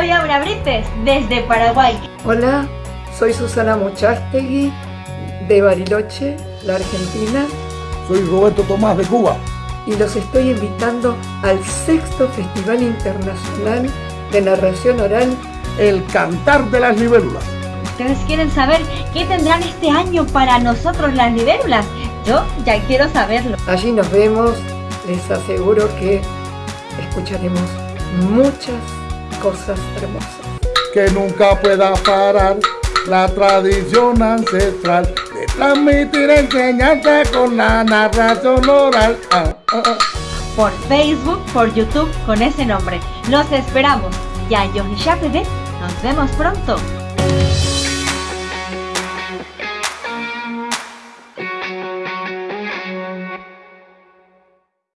Hola Brites, desde Paraguay. Hola, soy Susana Muchastegui de Bariloche, la Argentina. Soy Roberto Tomás de Cuba. Y los estoy invitando al sexto Festival Internacional de Narración Oral El Cantar de las Libélulas. ¿Ustedes quieren saber qué tendrán este año para nosotros las libélulas? Yo ya quiero saberlo. Allí nos vemos, les aseguro que escucharemos muchas cosas hermosas. Que nunca pueda parar la tradición ancestral de transmitir enseñanza con la narración oral. Ah, ah, ah. Por Facebook, por YouTube con ese nombre. Los esperamos. Ya yo y Nos vemos pronto.